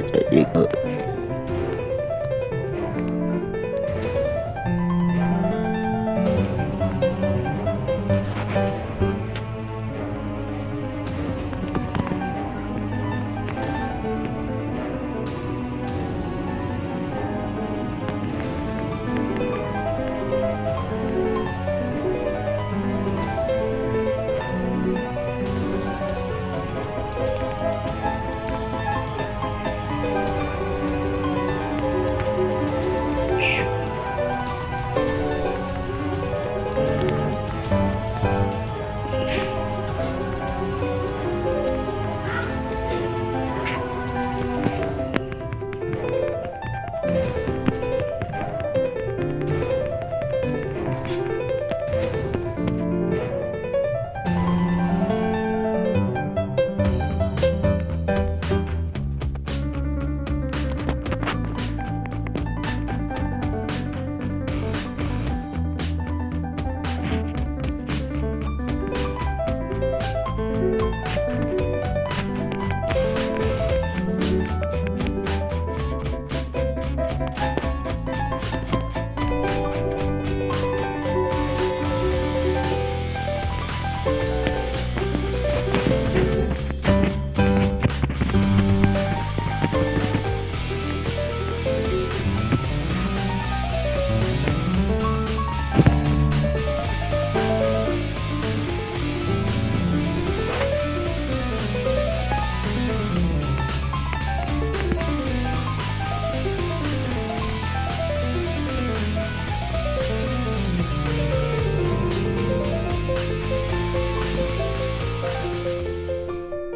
seperti itu.